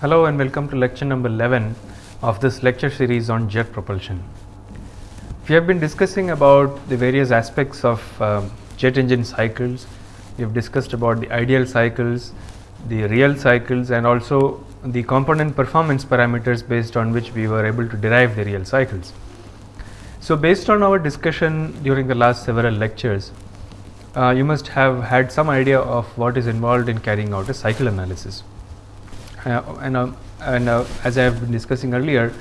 Hello and welcome to lecture number 11 of this lecture series on jet propulsion. We have been discussing about the various aspects of um, jet engine cycles. We have discussed about the ideal cycles, the real cycles and also the component performance parameters based on which we were able to derive the real cycles. So, based on our discussion during the last several lectures, uh, you must have had some idea of what is involved in carrying out a cycle analysis. Uh, and and uh, as I have been discussing earlier,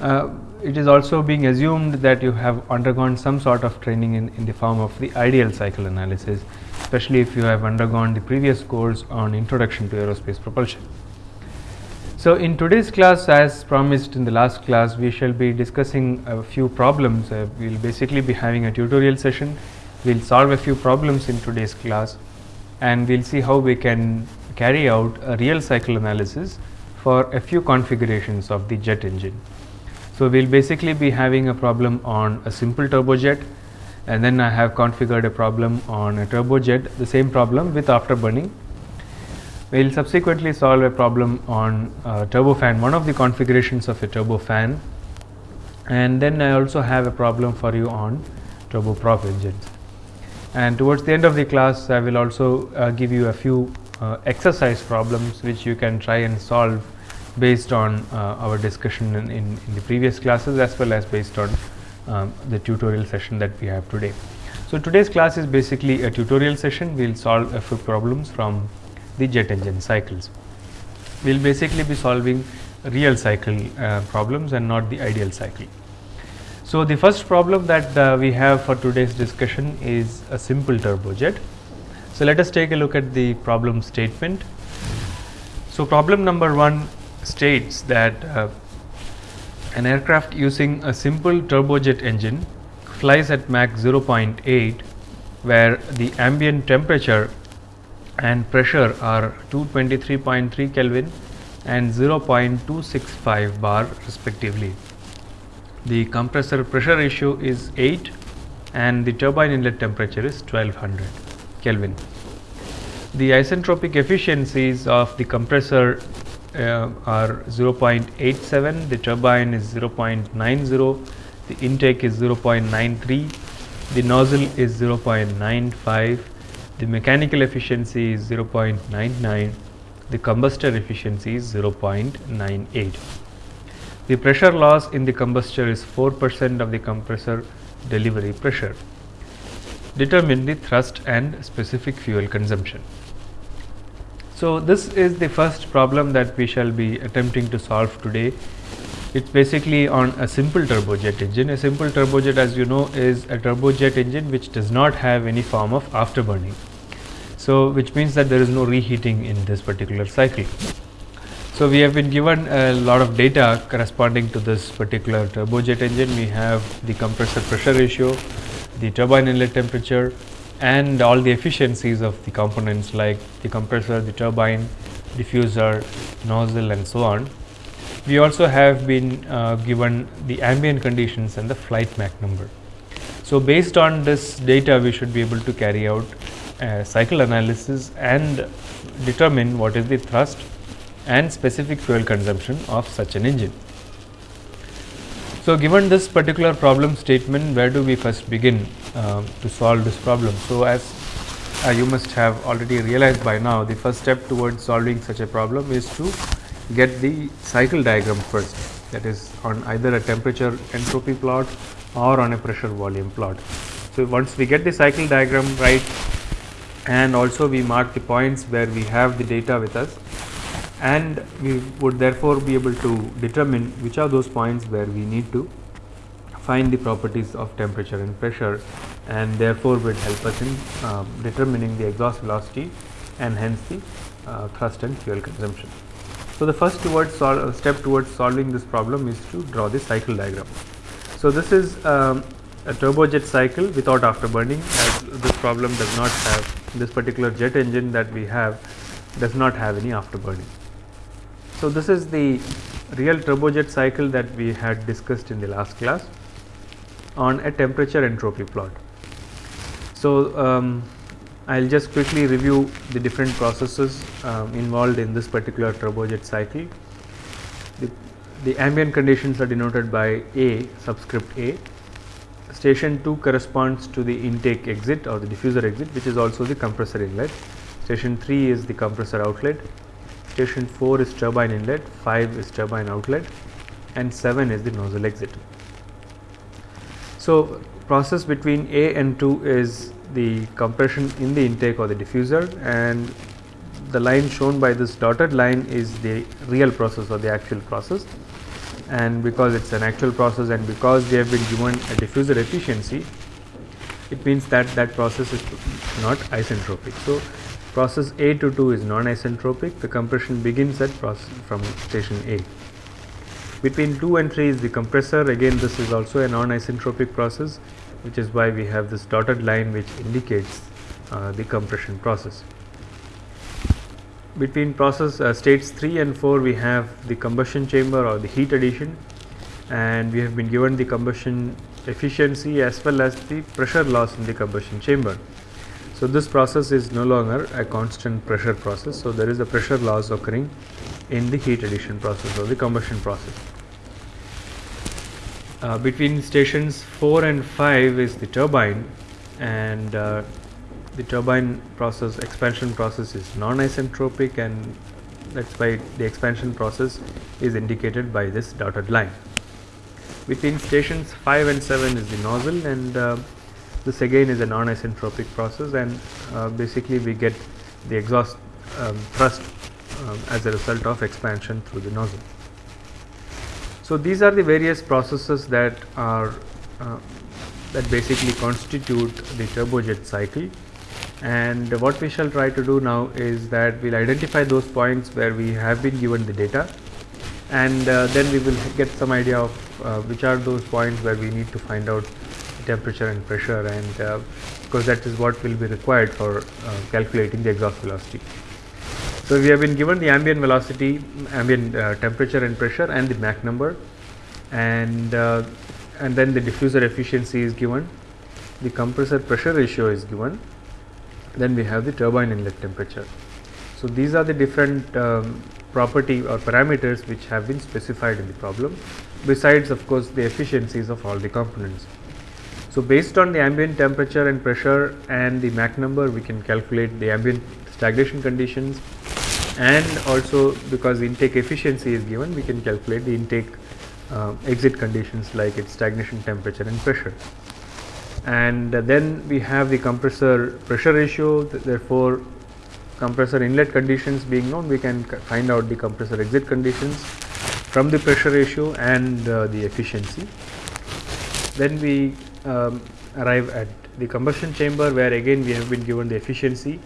uh, it is also being assumed that you have undergone some sort of training in, in the form of the ideal cycle analysis, especially if you have undergone the previous course on introduction to aerospace propulsion. So, in today's class as promised in the last class we shall be discussing a few problems uh, we will basically be having a tutorial session we will solve a few problems in today's class and we will see how we can carry out a real cycle analysis for a few configurations of the jet engine. So, we will basically be having a problem on a simple turbojet and then I have configured a problem on a turbojet the same problem with afterburning we will subsequently solve a problem on uh, turbofan, one of the configurations of a turbofan and then I also have a problem for you on turboprop engines. And towards the end of the class, I will also uh, give you a few uh, exercise problems which you can try and solve based on uh, our discussion in, in, in, the previous classes as well as based on um, the tutorial session that we have today. So, today's class is basically a tutorial session, we will solve a few problems from the jet engine cycles. We will basically be solving real cycle uh, problems and not the ideal cycle. So, the first problem that uh, we have for today's discussion is a simple turbojet. So, let us take a look at the problem statement. So, problem number 1 states that uh, an aircraft using a simple turbojet engine flies at Mach 0.8 where the ambient temperature and pressure are 223.3 Kelvin and 0.265 bar respectively. The compressor pressure ratio is 8 and the turbine inlet temperature is 1200 Kelvin. The isentropic efficiencies of the compressor uh, are 0.87, the turbine is 0.90, the intake is 0.93, the nozzle is 0.95 the mechanical efficiency is 0.99, the combustor efficiency is 0.98. The pressure loss in the combustor is 4 percent of the compressor delivery pressure. Determine the thrust and specific fuel consumption. So, this is the first problem that we shall be attempting to solve today. It is basically on a simple turbojet engine. A simple turbojet as you know is a turbojet engine which does not have any form of afterburning. So, which means that there is no reheating in this particular cycle. So, we have been given a lot of data corresponding to this particular turbojet engine. We have the compressor pressure ratio, the turbine inlet temperature and all the efficiencies of the components like the compressor, the turbine, diffuser, nozzle and so on. We also have been uh, given the ambient conditions and the flight Mach number. So, based on this data we should be able to carry out cycle analysis and determine what is the thrust and specific fuel consumption of such an engine. So, given this particular problem statement where do we first begin uh, to solve this problem. So, as uh, you must have already realized by now the first step towards solving such a problem is to get the cycle diagram first that is on either a temperature entropy plot or on a pressure volume plot. So, once we get the cycle diagram right and also we mark the points where we have the data with us and we would therefore be able to determine which are those points where we need to find the properties of temperature and pressure and therefore would help us in uh, determining the exhaust velocity and hence the uh, thrust and fuel consumption. So, the first towards uh, step towards solving this problem is to draw the cycle diagram. So, this is um, a turbojet cycle without afterburning as this problem does not have this particular jet engine that we have does not have any afterburning. So, this is the real turbojet cycle that we had discussed in the last class on a temperature entropy plot. So, um, I'll just quickly review the different processes um, involved in this particular turbojet cycle. The, the ambient conditions are denoted by A subscript A. Station 2 corresponds to the intake exit or the diffuser exit which is also the compressor inlet. Station 3 is the compressor outlet. Station 4 is turbine inlet, 5 is turbine outlet and 7 is the nozzle exit. So, process between A and 2 is the compression in the intake or the diffuser and the line shown by this dotted line is the real process or the actual process and because it is an actual process and because they have been given a diffuser efficiency it means that that process is not isentropic. So, process A to 2 is non-isentropic the compression begins at process from station A. Between 2 and 3 is the compressor again this is also a non-isentropic process which is why we have this dotted line which indicates uh, the compression process. Between process uh, states 3 and 4 we have the combustion chamber or the heat addition and we have been given the combustion efficiency as well as the pressure loss in the combustion chamber. So, this process is no longer a constant pressure process. So, there is a pressure loss occurring in the heat addition process or the combustion process. Uh, between stations 4 and 5 is the turbine and uh, the turbine process expansion process is non-isentropic and that is why the expansion process is indicated by this dotted line. Between stations 5 and 7 is the nozzle and uh, this again is a non-isentropic process and uh, basically we get the exhaust um, thrust um, as a result of expansion through the nozzle. So, these are the various processes that are uh, that basically constitute the turbojet cycle and what we shall try to do now is that we will identify those points where we have been given the data and uh, then we will get some idea of uh, which are those points where we need to find out temperature and pressure and uh, because that is what will be required for uh, calculating the exhaust velocity. So, we have been given the ambient velocity, ambient uh, temperature and pressure and the Mach number and uh, and then the diffuser efficiency is given, the compressor pressure ratio is given, then we have the turbine inlet temperature. So, these are the different um, property or parameters which have been specified in the problem besides of course, the efficiencies of all the components. So, based on the ambient temperature and pressure and the Mach number we can calculate the ambient stagnation conditions and also because intake efficiency is given we can calculate the intake uh, exit conditions like its stagnation temperature and pressure. And uh, then we have the compressor pressure ratio th therefore, compressor inlet conditions being known we can find out the compressor exit conditions from the pressure ratio and uh, the efficiency. Then we um, arrive at the combustion chamber where again we have been given the efficiency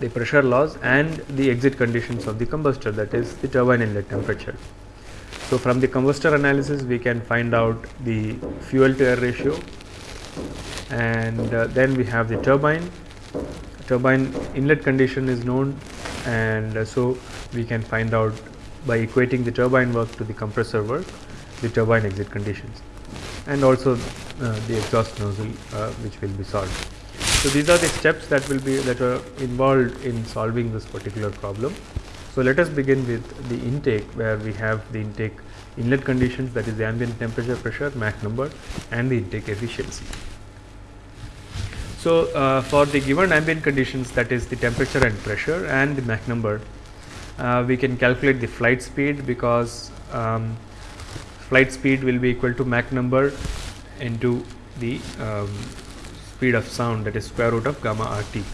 the pressure loss and the exit conditions of the combustor that is the turbine inlet temperature. So, from the combustor analysis we can find out the fuel to air ratio and uh, then we have the turbine, turbine inlet condition is known and uh, so we can find out by equating the turbine work to the compressor work the turbine exit conditions and also uh, the exhaust nozzle uh, which will be solved. So, these are the steps that will be that are involved in solving this particular problem. So, let us begin with the intake where we have the intake inlet conditions that is the ambient temperature pressure Mach number and the intake efficiency. So, uh, for the given ambient conditions that is the temperature and pressure and the Mach number uh, we can calculate the flight speed because um, flight speed will be equal to Mach number into the um, speed of sound that is square root of gamma RT.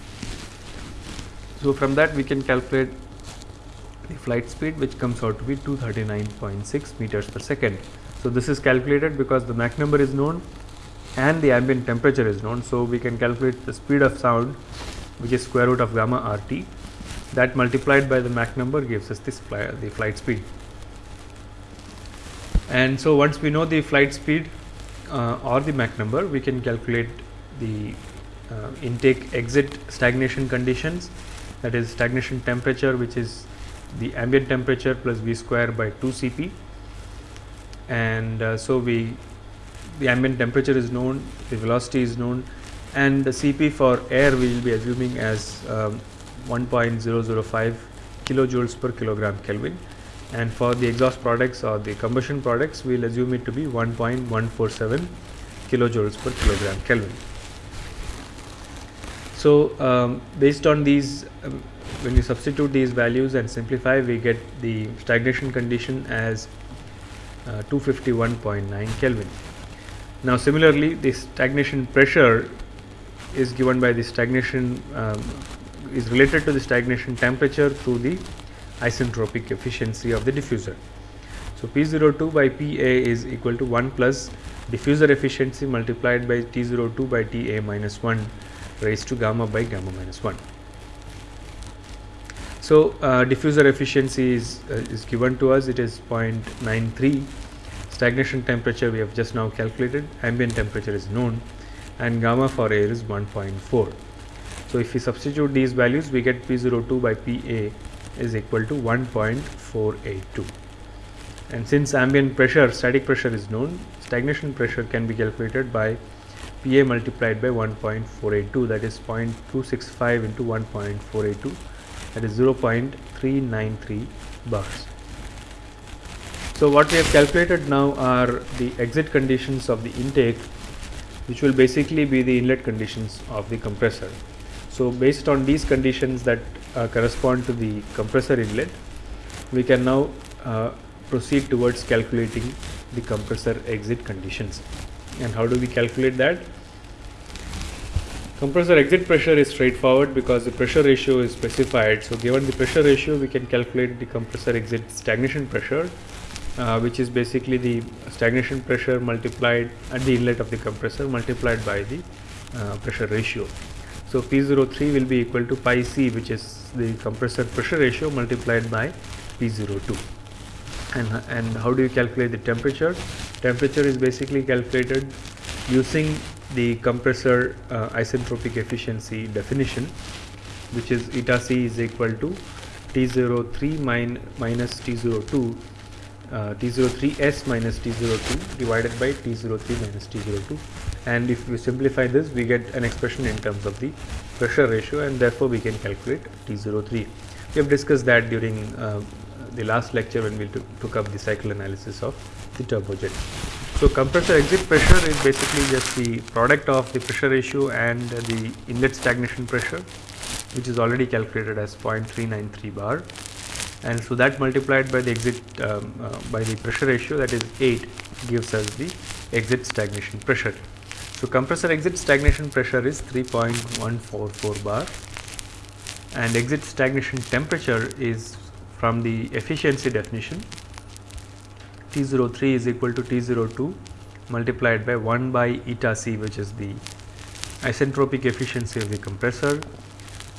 So, from that we can calculate the flight speed which comes out to be 239.6 meters per second. So, this is calculated because the Mach number is known and the ambient temperature is known. So, we can calculate the speed of sound which is square root of gamma RT that multiplied by the Mach number gives us this the flight speed. And so, once we know the flight speed uh, or the Mach number we can calculate the uh, intake exit stagnation conditions. That is stagnation temperature which is the ambient temperature plus V square by 2 Cp and uh, so we the ambient temperature is known, the velocity is known and the Cp for air we will be assuming as um, 1.005 kilojoules per kilogram Kelvin and for the exhaust products or the combustion products we will assume it to be 1.147 kilojoules per kilogram Kelvin. So, um, based on these um, when you substitute these values and simplify we get the stagnation condition as uh, 251.9 Kelvin. Now similarly the stagnation pressure is given by the stagnation um, is related to the stagnation temperature through the isentropic efficiency of the diffuser. So, P02 by Pa is equal to 1 plus diffuser efficiency multiplied by T02 by Ta minus 1 raised to gamma by gamma minus 1. So, uh, diffuser efficiency is, uh, is given to us it is 0.93 stagnation temperature we have just now calculated ambient temperature is known and gamma for air is 1.4. So, if we substitute these values we get P02 by Pa is equal to 1.482 and since ambient pressure static pressure is known stagnation pressure can be calculated by Pa multiplied by 1.482 that is 0.265 into 1.482 that is 0.393 bars. So, what we have calculated now are the exit conditions of the intake which will basically be the inlet conditions of the compressor. So, based on these conditions that correspond to the compressor inlet, we can now uh, proceed towards calculating the compressor exit conditions. And how do we calculate that? Compressor exit pressure is straightforward because the pressure ratio is specified. So, given the pressure ratio, we can calculate the compressor exit stagnation pressure, uh, which is basically the stagnation pressure multiplied at the inlet of the compressor multiplied by the uh, pressure ratio. So, P03 will be equal to pi c which is the compressor pressure ratio multiplied by P02. And, and how do you calculate the temperature? Temperature is basically calculated using the compressor uh, isentropic efficiency definition which is eta c is equal to T03 min minus T02 uh, T03S minus T02 divided by T03 minus T02 and if we simplify this we get an expression in terms of the pressure ratio and therefore we can calculate T03. We have discussed that during uh, the last lecture when we took up the cycle analysis of the turbojet. So, compressor exit pressure is basically just the product of the pressure ratio and the inlet stagnation pressure which is already calculated as 0.393 bar and so that multiplied by the exit um, uh, by the pressure ratio that is 8 gives us the exit stagnation pressure. So, compressor exit stagnation pressure is 3.144 bar and exit stagnation temperature is from the efficiency definition T03 is equal to T02 multiplied by 1 by eta c which is the isentropic efficiency of the compressor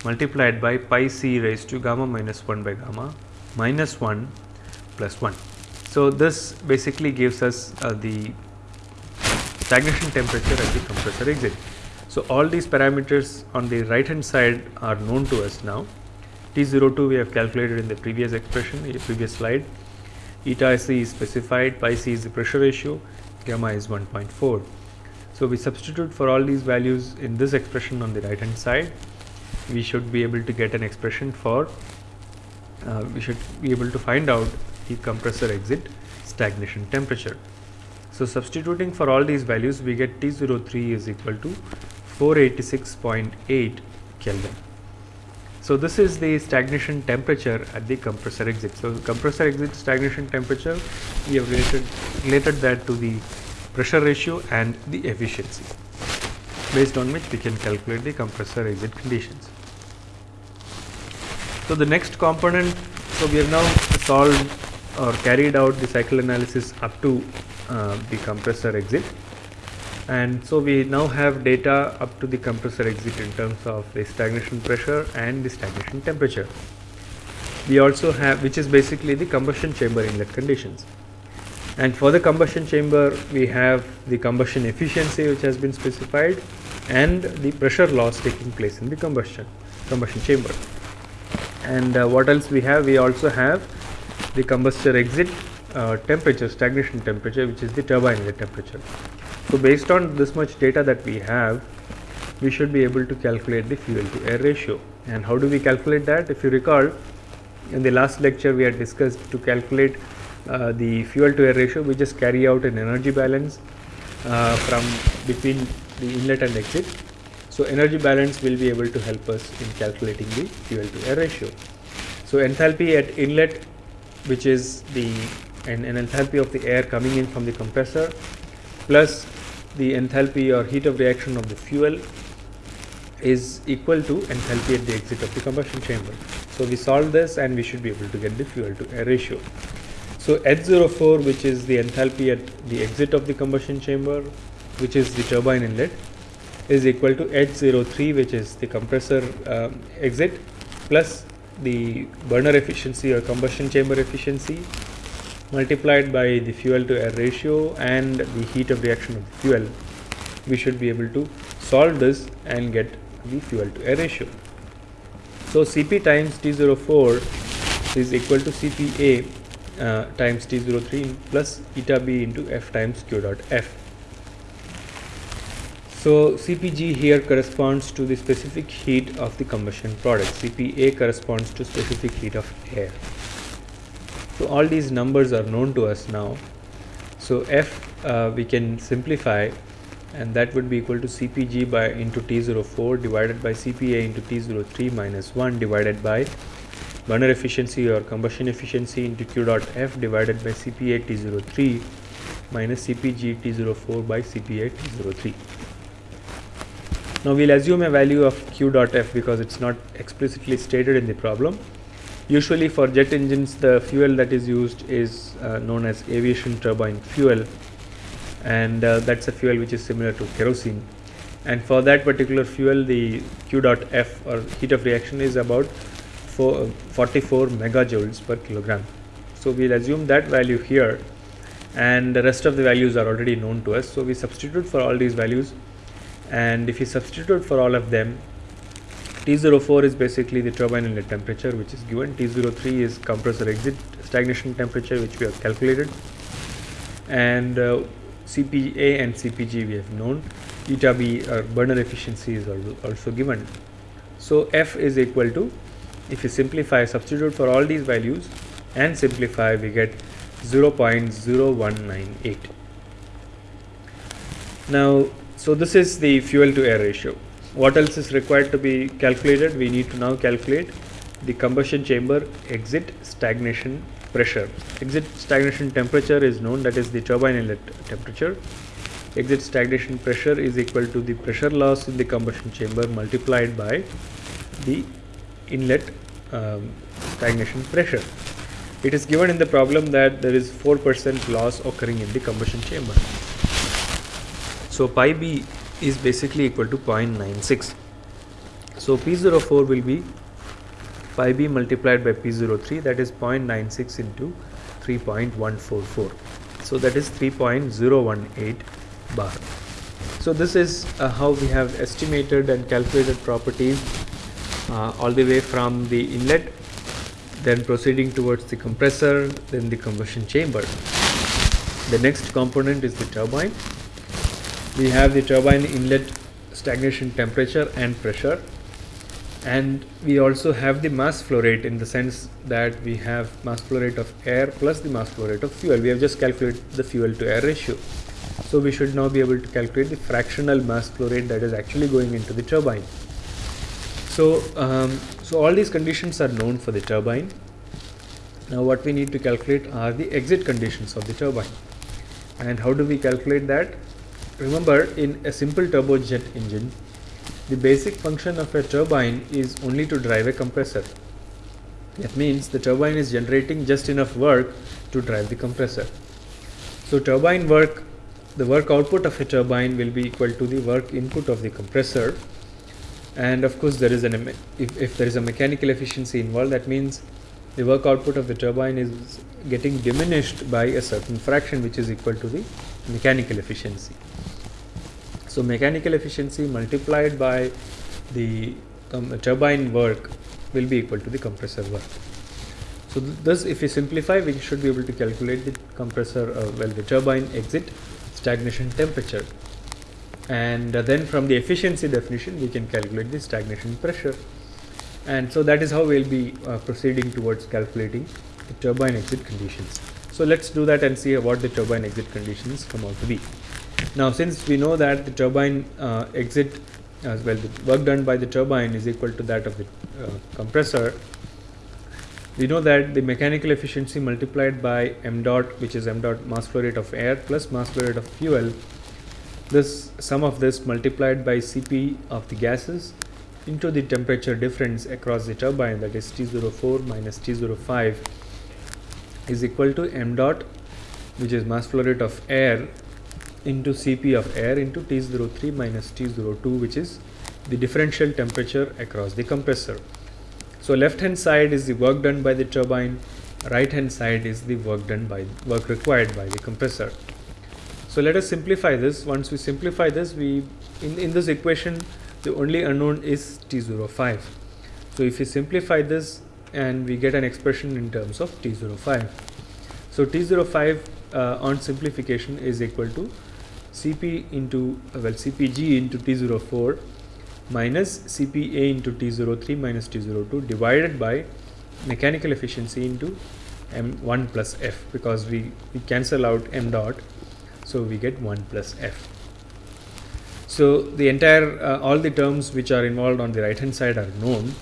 multiplied by pi c raised to gamma minus 1 by gamma minus 1 plus 1. So, this basically gives us uh, the stagnation temperature at the compressor exit. So, all these parameters on the right hand side are known to us now. T02 we have calculated in the previous expression, the previous slide. Eta c is specified, pi c is the pressure ratio, gamma is 1.4. So, we substitute for all these values in this expression on the right hand side. We should be able to get an expression for uh, we should be able to find out the compressor exit stagnation temperature. So, substituting for all these values we get T03 is equal to 486.8 Kelvin. So, this is the stagnation temperature at the compressor exit. So, compressor exit stagnation temperature we have related, related that to the pressure ratio and the efficiency based on which we can calculate the compressor exit conditions. So, the next component, so we have now solved or carried out the cycle analysis up to uh, the compressor exit. And so we now have data up to the compressor exit in terms of the stagnation pressure and the stagnation temperature. We also have which is basically the combustion chamber inlet conditions. And for the combustion chamber we have the combustion efficiency which has been specified and the pressure loss taking place in the combustion combustion chamber. And uh, what else we have? We also have the combustor exit uh, temperature stagnation temperature which is the turbine inlet temperature so based on this much data that we have we should be able to calculate the fuel to air ratio. And how do we calculate that? If you recall, in the last lecture we had discussed to calculate uh, the fuel to air ratio, we just carry out an energy balance uh, from between the inlet and exit. So, energy balance will be able to help us in calculating the fuel to air ratio. So, enthalpy at inlet which is the an, an enthalpy of the air coming in from the compressor plus the enthalpy or heat of reaction of the fuel is equal to enthalpy at the exit of the combustion chamber. So, we solve this and we should be able to get the fuel to air ratio. So, H04 which is the enthalpy at the exit of the combustion chamber which is the turbine inlet is equal to H03 which is the compressor um, exit plus the burner efficiency or combustion chamber efficiency multiplied by the fuel to air ratio and the heat of reaction of the fuel we should be able to solve this and get the fuel to air ratio. So, Cp times T04 is equal to Cpa uh, times T03 plus eta b into F times Q dot F. So, Cpg here corresponds to the specific heat of the combustion product, Cpa corresponds to specific heat of air. So, all these numbers are known to us now. So, F uh, we can simplify and that would be equal to Cpg by into T04 divided by Cpa into T03 minus 1 divided by burner efficiency or combustion efficiency into Q dot F divided by Cpa T03 minus Cpg T04 by Cpa T03. Now we'll assume a value of Q dot F because it's not explicitly stated in the problem. Usually for jet engines the fuel that is used is uh, known as aviation turbine fuel and uh, that's a fuel which is similar to kerosene and for that particular fuel the Q dot F or heat of reaction is about four, 44 megajoules per kilogram. So, we will assume that value here and the rest of the values are already known to us. So, we substitute for all these values and if you substitute for all of them T04 is basically the turbine inlet temperature which is given T03 is compressor exit stagnation temperature which we have calculated and uh, CPA and CPG we have known eta B or burner efficiency is also given. So, F is equal to if you simplify substitute for all these values and simplify we get 0.0198. Now, so this is the fuel to air ratio. What else is required to be calculated? We need to now calculate the combustion chamber exit stagnation pressure. Exit stagnation temperature is known that is the turbine inlet temperature. Exit stagnation pressure is equal to the pressure loss in the combustion chamber multiplied by the inlet um, stagnation pressure. It is given in the problem that there is 4% loss occurring in the combustion chamber. So, pi b is basically equal to 0.96. So, P04 will be pi b multiplied by P03 that is 0.96 into 3.144. So, that is 3.018 bar. So, this is uh, how we have estimated and calculated properties uh, all the way from the inlet then proceeding towards the compressor then the combustion chamber. The next component is the turbine. We have the turbine inlet stagnation temperature and pressure and we also have the mass flow rate in the sense that we have mass flow rate of air plus the mass flow rate of fuel. We have just calculated the fuel to air ratio. So, we should now be able to calculate the fractional mass flow rate that is actually going into the turbine. So, um, so all these conditions are known for the turbine. Now, what we need to calculate are the exit conditions of the turbine. And how do we calculate that? Remember, in a simple turbojet engine, the basic function of a turbine is only to drive a compressor. That means the turbine is generating just enough work to drive the compressor. So, turbine work, the work output of a turbine will be equal to the work input of the compressor and of course there is an if, if there is a mechanical efficiency involved that means the work output of the turbine is getting diminished by a certain fraction which is equal to the mechanical efficiency. So, mechanical efficiency multiplied by the turbine work will be equal to the compressor work. So, th thus if we simplify we should be able to calculate the compressor uh, well the turbine exit stagnation temperature. and uh, then from the efficiency definition we can calculate the stagnation pressure and so that is how we will be uh, proceeding towards calculating the turbine exit conditions. So, let us do that and see what the turbine exit conditions come out to be. Now, since we know that the turbine uh, exit as well the work done by the turbine is equal to that of the uh, compressor, we know that the mechanical efficiency multiplied by m dot which is m dot mass flow rate of air plus mass flow rate of fuel this sum of this multiplied by Cp of the gases into the temperature difference across the turbine that is T04 minus T05 is equal to m dot which is mass flow rate of air into Cp of air into T03 minus T02 which is the differential temperature across the compressor. So, left hand side is the work done by the turbine, right hand side is the work done by work required by the compressor. So, let us simplify this. Once we simplify this, we in, in this equation the only unknown is T05. So, if we simplify this and we get an expression in terms of T05. So, T05 uh, on simplification is equal to Cp into well Cpg into T04 minus Cpa into T03 minus T02 divided by mechanical efficiency into m1 plus f because we, we cancel out m dot so we get 1 plus f. So the entire uh, all the terms which are involved on the right hand side are known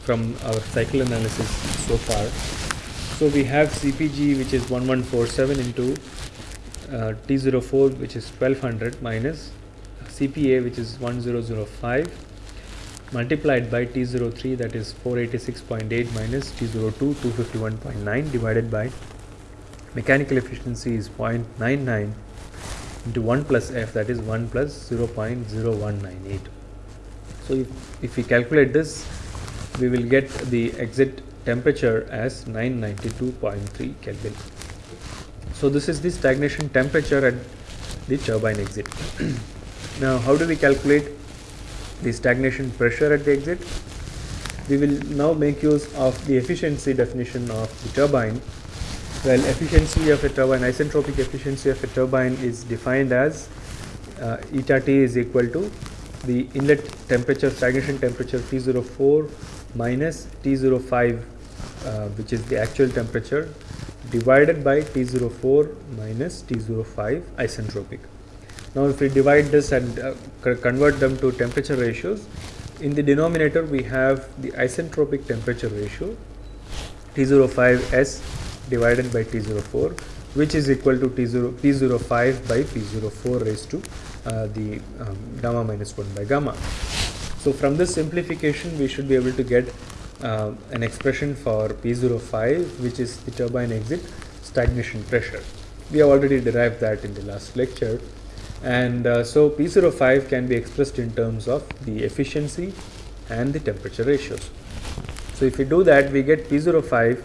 from our cycle analysis so far. So we have CPG which is 1147 into uh, T04 which is 1200 minus CPA which is 1005 multiplied by T03 that is 486.8 minus T02 251.9 divided by mechanical efficiency is 0.99 into 1 plus F that is 1 plus 0.0198. So, if, if we calculate this we will get the exit temperature as 992.3 Kelvin. So, this is the stagnation temperature at the turbine exit. now, how do we calculate the stagnation pressure at the exit. We will now make use of the efficiency definition of the turbine. Well, efficiency of a turbine, isentropic efficiency of a turbine is defined as uh, eta T is equal to the inlet temperature, stagnation temperature T04 minus T05 uh, which is the actual temperature divided by T04 minus T05 isentropic. Now, if we divide this and uh, convert them to temperature ratios, in the denominator we have the isentropic temperature ratio T05S divided by T04 which is equal to T0, P05 by P04 raised to uh, the um, gamma minus 1 by gamma. So, from this simplification we should be able to get uh, an expression for P05 which is the turbine exit stagnation pressure. We have already derived that in the last lecture and uh, so P05 can be expressed in terms of the efficiency and the temperature ratios. So if we do that we get P05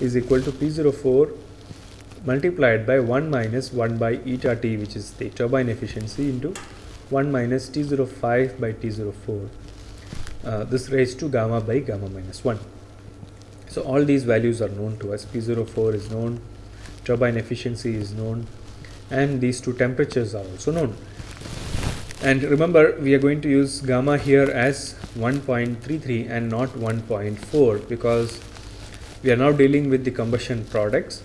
is equal to P04 multiplied by 1 minus 1 by eta T which is the turbine efficiency into 1 minus T05 by T04 uh, this raised to gamma by gamma minus 1. So all these values are known to us P04 is known turbine efficiency is known and these two temperatures are also known. And remember we are going to use gamma here as 1.33 and not 1.4 because we are now dealing with the combustion products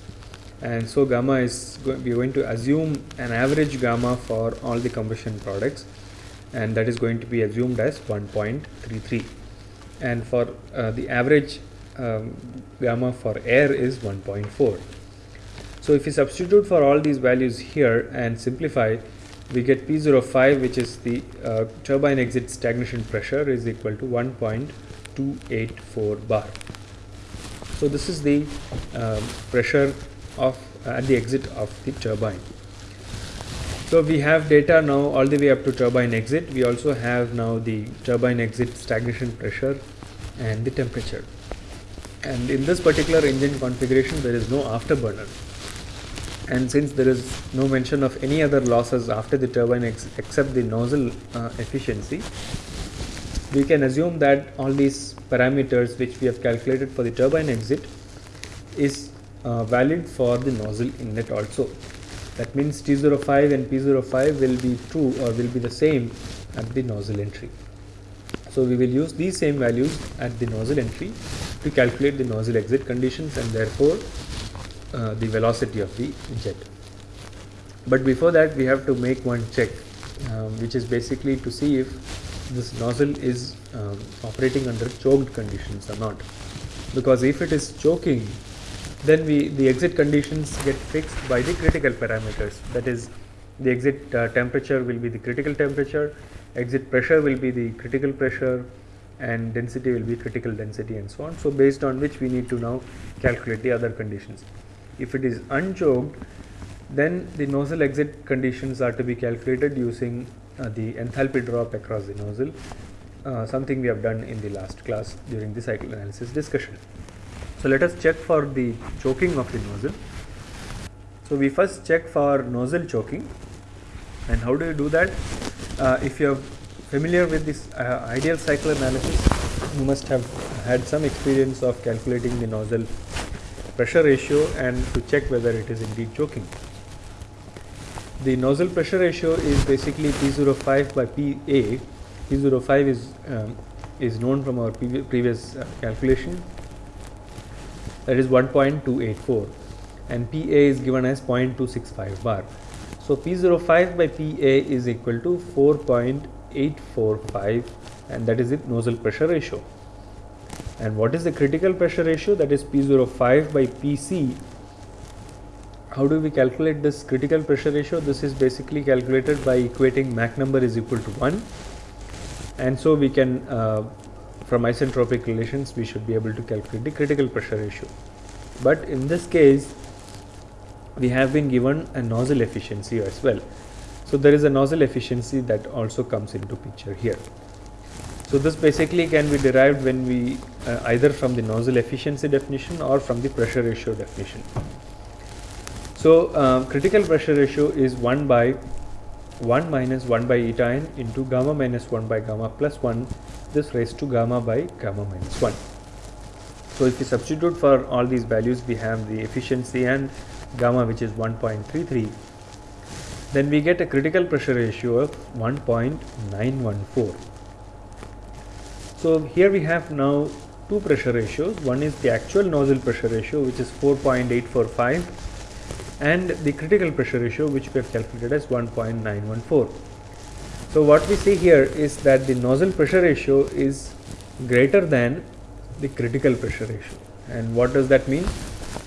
and so gamma is we are going to assume an average gamma for all the combustion products and that is going to be assumed as 1.33 and for uh, the average um, gamma for air is 1.4 so if we substitute for all these values here and simplify, we get P05 which is the uh, turbine exit stagnation pressure is equal to 1.284 bar. So this is the um, pressure of uh, at the exit of the turbine. So we have data now all the way up to turbine exit. We also have now the turbine exit stagnation pressure and the temperature. And in this particular engine configuration, there is no afterburner and since there is no mention of any other losses after the turbine ex except the nozzle uh, efficiency, we can assume that all these parameters which we have calculated for the turbine exit is uh, valid for the nozzle inlet also. That means T05 and P05 will be true or will be the same at the nozzle entry. So we will use these same values at the nozzle entry to calculate the nozzle exit conditions and therefore uh, the velocity of the jet. But before that we have to make one check um, which is basically to see if this nozzle is um, operating under choked conditions or not because if it is choking then we the exit conditions get fixed by the critical parameters. That is the exit uh, temperature will be the critical temperature exit pressure will be the critical pressure and density will be critical density and so on. So based on which we need to now calculate the other conditions. If it is unchoked then the nozzle exit conditions are to be calculated using uh, the enthalpy drop across the nozzle uh, something we have done in the last class during the cycle analysis discussion so let us check for the choking of the nozzle so we first check for nozzle choking and how do you do that uh, if you are familiar with this uh, ideal cycle analysis you must have had some experience of calculating the nozzle pressure ratio and to check whether it is indeed choking the nozzle pressure ratio is basically P05 by PA. P05 is um, is known from our previous uh, calculation. That is 1.284, and PA is given as 0.265 bar. So P05 by PA is equal to 4.845, and that is the nozzle pressure ratio. And what is the critical pressure ratio? That is P05 by PC how do we calculate this critical pressure ratio? This is basically calculated by equating Mach number is equal to 1 and so we can uh, from isentropic relations we should be able to calculate the critical pressure ratio. But in this case we have been given a nozzle efficiency as well. So there is a nozzle efficiency that also comes into picture here. So this basically can be derived when we uh, either from the nozzle efficiency definition or from the pressure ratio definition. So uh, critical pressure ratio is 1 by 1 minus 1 by eta n into gamma minus 1 by gamma plus 1 this raised to gamma by gamma minus 1. So if we substitute for all these values we have the efficiency and gamma which is 1.33 then we get a critical pressure ratio of 1.914. So here we have now two pressure ratios one is the actual nozzle pressure ratio which is 4.845 and the critical pressure ratio which we have calculated as 1.914. So what we see here is that the nozzle pressure ratio is greater than the critical pressure ratio. And what does that mean?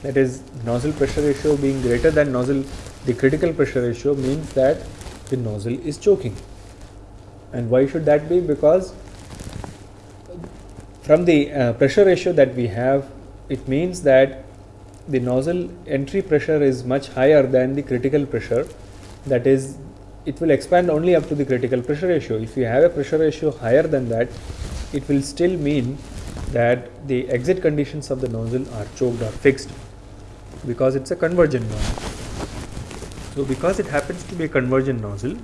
That is nozzle pressure ratio being greater than nozzle the critical pressure ratio means that the nozzle is choking. And why should that be? Because from the uh, pressure ratio that we have it means that the nozzle entry pressure is much higher than the critical pressure. That is it will expand only up to the critical pressure ratio. If you have a pressure ratio higher than that it will still mean that the exit conditions of the nozzle are choked or fixed because it's a convergent nozzle. So because it happens to be a convergent nozzle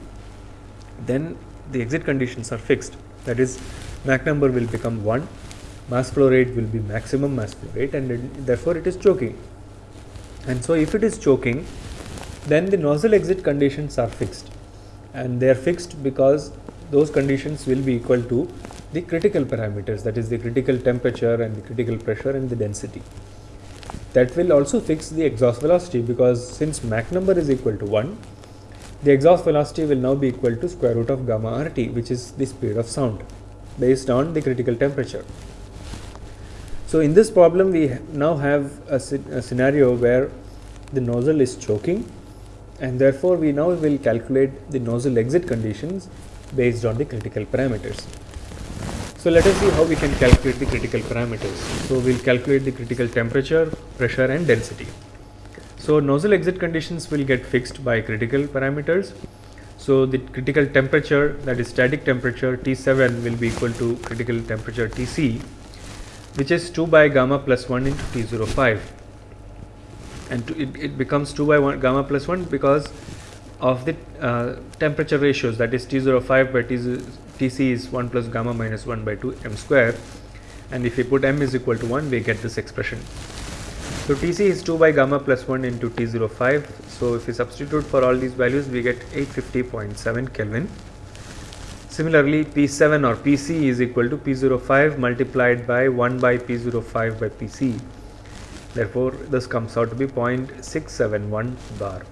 then the exit conditions are fixed. That is Mach number will become 1 mass flow rate will be maximum mass flow rate and therefore it is choking. And so if it is choking then the nozzle exit conditions are fixed and they are fixed because those conditions will be equal to the critical parameters that is the critical temperature and the critical pressure and the density. That will also fix the exhaust velocity because since Mach number is equal to 1 the exhaust velocity will now be equal to square root of gamma RT which is the speed of sound based on the critical temperature. So in this problem we now have a, a, scenario where the nozzle is choking and therefore we now will calculate the nozzle exit conditions based on the critical parameters. So let us see how we can calculate the critical parameters. So we will calculate the critical temperature, pressure and density. So nozzle exit conditions will get fixed by critical parameters. So the critical temperature that is static temperature T7 will be equal to critical temperature Tc which is 2 by gamma plus 1 into T05 and to, it, it becomes 2 by 1 gamma plus 1 because of the uh, temperature ratios that is T05 by T, Tc is 1 plus gamma minus 1 by 2 m square and if we put m is equal to 1 we get this expression. So, Tc is 2 by gamma plus 1 into T05. So, if we substitute for all these values we get 850.7 Kelvin. Similarly, P7 or Pc is equal to P05 multiplied by 1 by P05 by Pc. Therefore, this comes out to be 0.671 bar.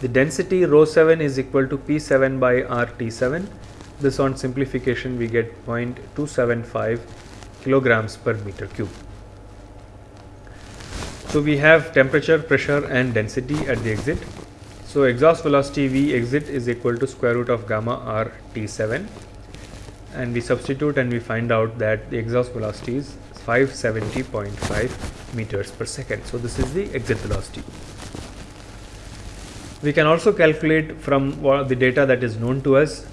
The density rho 7 is equal to P7 by RT7. This on simplification we get 0.275 kilograms per meter cube. So, we have temperature, pressure and density at the exit. So, exhaust velocity V exit is equal to square root of gamma R T7 and we substitute and we find out that the exhaust velocity is 570.5 meters per second. So, this is the exit velocity. We can also calculate from the data that is known to us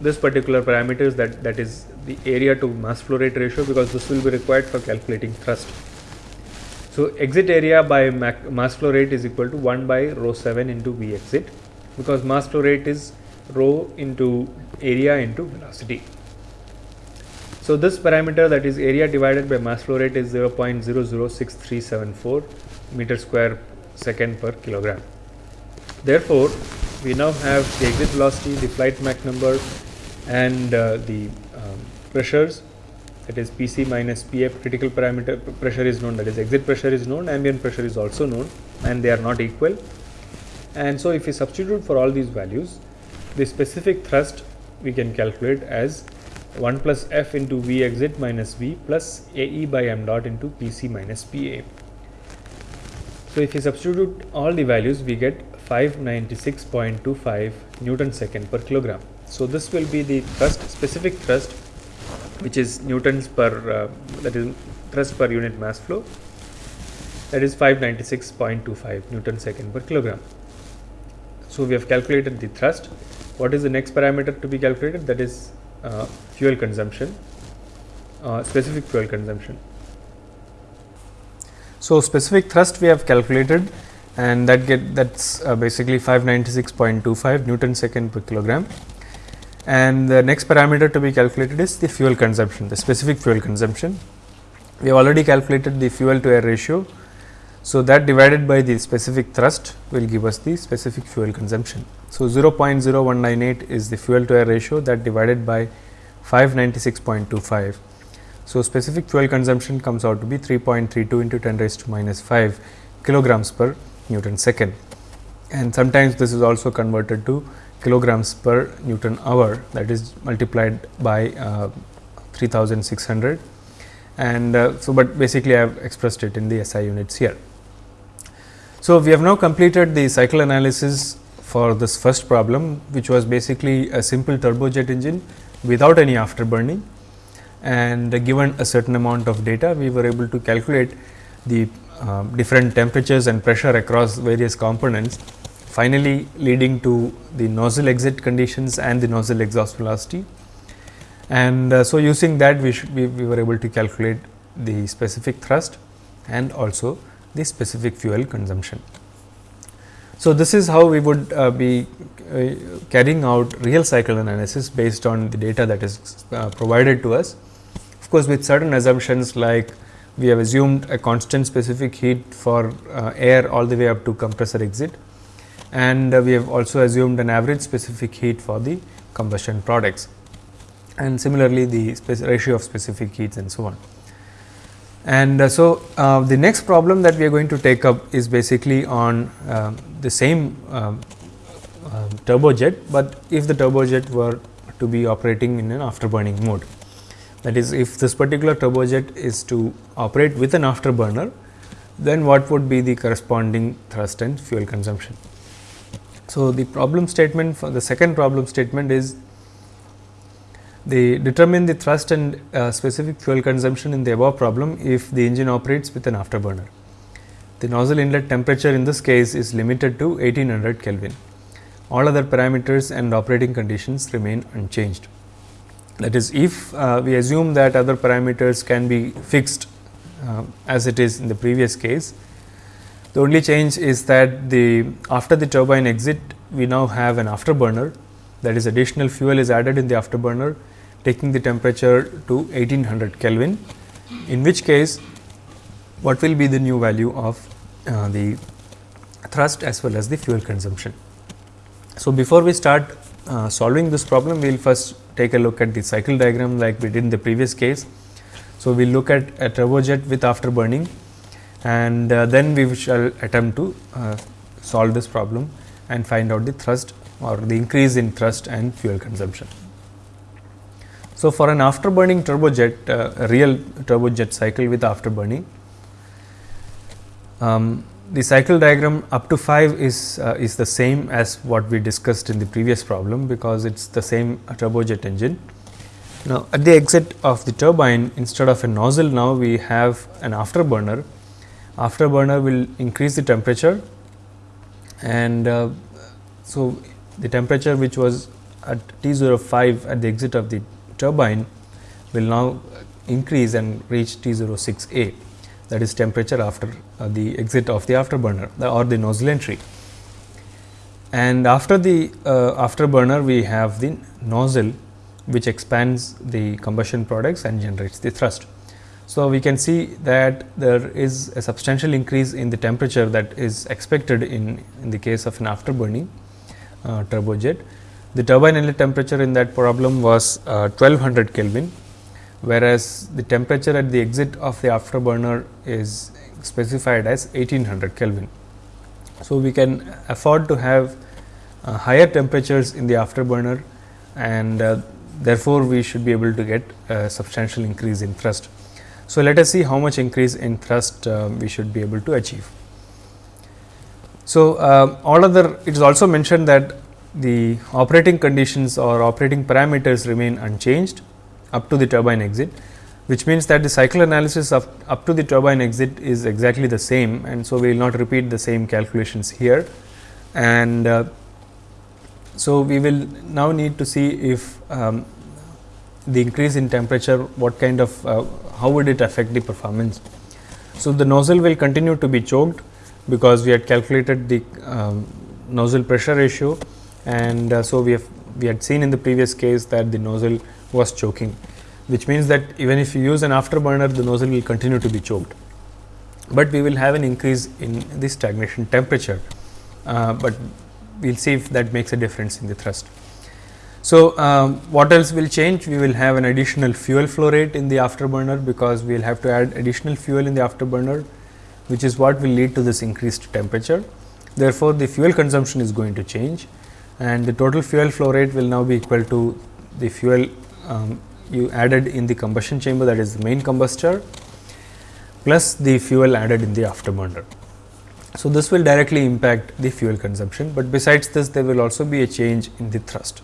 this particular parameters that that is the area to mass flow rate ratio because this will be required for calculating thrust. So, exit area by mass flow rate is equal to 1 by rho 7 into V exit because mass flow rate is rho into area into velocity. So, this parameter that is area divided by mass flow rate is 0.006374 meter square second per kilogram. Therefore, we now have the exit velocity, the flight Mach number and uh, the um, pressures. That is PC minus PA critical parameter pressure is known. That is exit pressure is known ambient pressure is also known and they are not equal. And so if we substitute for all these values the specific thrust we can calculate as 1 plus F into V exit minus V plus AE by m dot into PC minus PA. So, if we substitute all the values we get 596.25 Newton second per kilogram. So, this will be the thrust specific thrust which is newtons per uh, that is thrust per unit mass flow that is 596.25 newton second per kilogram. So, we have calculated the thrust. What is the next parameter to be calculated? That is uh, fuel consumption, uh, specific fuel consumption. So, specific thrust we have calculated and that get that's uh, basically 596.25 Newton second per kilogram and the next parameter to be calculated is the fuel consumption, the specific fuel consumption. We have already calculated the fuel to air ratio. So, that divided by the specific thrust will give us the specific fuel consumption. So, 0.0198 is the fuel to air ratio that divided by 596.25. So, specific fuel consumption comes out to be 3.32 into 10 raised to minus 5 kilograms per Newton second and sometimes this is also converted to kilograms per Newton hour that is multiplied by uh, 3600 and uh, so, but basically I have expressed it in the SI units here. So, we have now completed the cycle analysis for this first problem which was basically a simple turbojet engine without any afterburning and given a certain amount of data we were able to calculate the uh, different temperatures and pressure across various components finally leading to the nozzle exit conditions and the nozzle exhaust velocity. And uh, so, using that we, should, we, we were able to calculate the specific thrust and also the specific fuel consumption. So, this is how we would uh, be uh, carrying out real cycle analysis based on the data that is uh, provided to us. Of course, with certain assumptions like we have assumed a constant specific heat for uh, air all the way up to compressor exit and uh, we have also assumed an average specific heat for the combustion products and similarly the ratio of specific heats and so on. And uh, so, uh, the next problem that we are going to take up is basically on uh, the same um, um, turbojet, but if the turbojet were to be operating in an afterburning mode. That is, if this particular turbojet is to operate with an afterburner, then what would be the corresponding thrust and fuel consumption. So, the problem statement for the second problem statement is they determine the thrust and uh, specific fuel consumption in the above problem if the engine operates with an afterburner. The nozzle inlet temperature in this case is limited to 1800 Kelvin. All other parameters and operating conditions remain unchanged. That is, if uh, we assume that other parameters can be fixed uh, as it is in the previous case, the only change is that the after the turbine exit we now have an afterburner that is additional fuel is added in the afterburner taking the temperature to 1800 Kelvin in which case what will be the new value of uh, the thrust as well as the fuel consumption. So, before we start uh, solving this problem, we will first take a look at the cycle diagram like we did in the previous case. So, we will look at a turbojet with afterburning and uh, then we shall attempt to uh, solve this problem and find out the thrust or the increase in thrust and fuel consumption. So, for an afterburning turbojet, uh, real turbojet cycle with afterburning, um, the cycle diagram up to 5 is uh, is the same as what we discussed in the previous problem because it is the same turbojet engine. Now, at the exit of the turbine instead of a nozzle now we have an afterburner. Afterburner will increase the temperature and uh, so the temperature which was at T 05 at the exit of the turbine will now increase and reach T 06 A that is temperature after uh, the exit of the afterburner or the nozzle entry. And after the uh, afterburner we have the nozzle which expands the combustion products and generates the thrust. So, we can see that there is a substantial increase in the temperature that is expected in, in the case of an afterburning uh, turbojet. The turbine inlet temperature in that problem was uh, 1200 Kelvin whereas the temperature at the exit of the afterburner is specified as 1800 Kelvin. So, we can afford to have uh, higher temperatures in the afterburner and uh, therefore, we should be able to get a substantial increase in thrust. So, let us see how much increase in thrust uh, we should be able to achieve. So, uh, all other it is also mentioned that the operating conditions or operating parameters remain unchanged up to the turbine exit, which means that the cycle analysis of up to the turbine exit is exactly the same and so we will not repeat the same calculations here. And uh, so, we will now need to see if um, the increase in temperature what kind of uh, how would it affect the performance. So, the nozzle will continue to be choked because we had calculated the um, nozzle pressure ratio and uh, so we have we had seen in the previous case that the nozzle was choking, which means that even if you use an afterburner, the nozzle will continue to be choked. But we will have an increase in the stagnation temperature, uh, but we will see if that makes a difference in the thrust. So, um, what else will change? We will have an additional fuel flow rate in the afterburner because we will have to add additional fuel in the afterburner, which is what will lead to this increased temperature. Therefore, the fuel consumption is going to change and the total fuel flow rate will now be equal to the fuel um, you added in the combustion chamber that is the main combustor plus the fuel added in the afterburner. So, this will directly impact the fuel consumption, but besides this there will also be a change in the thrust.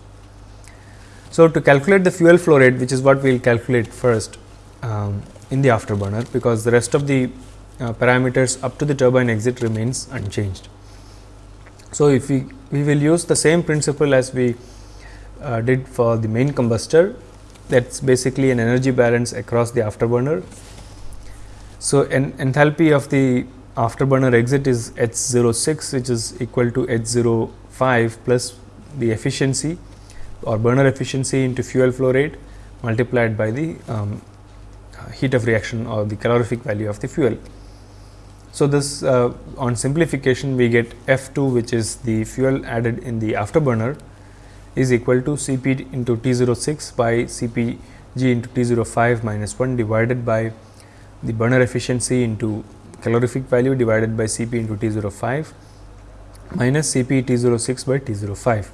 So, to calculate the fuel flow rate which is what we will calculate first um, in the afterburner, because the rest of the uh, parameters up to the turbine exit remains unchanged. So, if we, we will use the same principle as we uh, did for the main combustor that is basically an energy balance across the afterburner. So, an enthalpy of the afterburner exit is H 06 which is equal to H 05 plus the efficiency or burner efficiency into fuel flow rate multiplied by the um, heat of reaction or the calorific value of the fuel. So, this uh, on simplification we get F 2 which is the fuel added in the afterburner is equal to C p into T 06 by C p g into T 05 minus 1 divided by the burner efficiency into calorific value divided by C p into T 05 minus C p T 06 by T 05.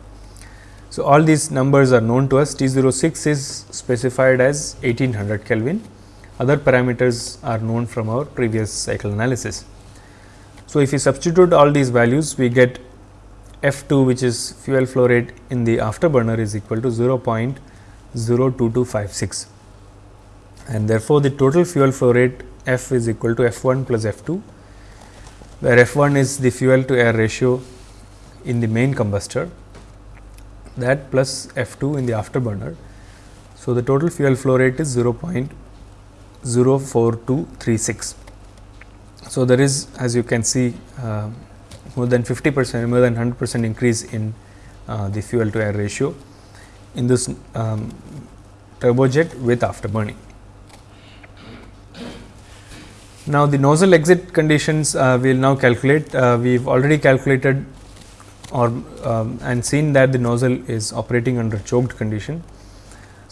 So, all these numbers are known to us T 06 is specified as 1800 Kelvin, other parameters are known from our previous cycle analysis. So, if we substitute all these values we get F 2 which is fuel flow rate in the afterburner is equal to 0.02256 and therefore, the total fuel flow rate F is equal to F 1 plus F 2 where F 1 is the fuel to air ratio in the main combustor that plus F 2 in the afterburner. So, the total fuel flow rate is 0.04236. So, there is as you can see uh, more than 50 percent more than 100 percent increase in uh, the fuel to air ratio in this um, turbojet with afterburning. Now, the nozzle exit conditions uh, we will now calculate. Uh, we have already calculated or um, and seen that the nozzle is operating under choked condition.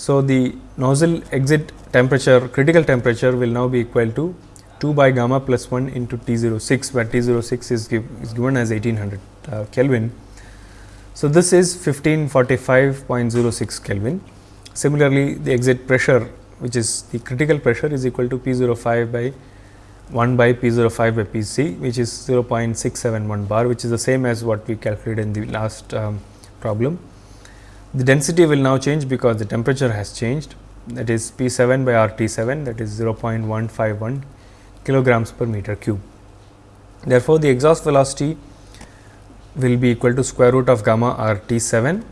So, the nozzle exit temperature critical temperature will now be equal to 2 by gamma plus 1 into T 06 where T 06 is, give, is given as 1800 uh, Kelvin. So, this is 1545.06 Kelvin. Similarly, the exit pressure which is the critical pressure is equal to P 05 by 1 by P 05 by P c which is 0.671 bar which is the same as what we calculated in the last um, problem. The density will now change because the temperature has changed that is P 7 by R T 7 that is 0.151 kilograms per meter cube. Therefore, the exhaust velocity will be equal to square root of gamma R T 7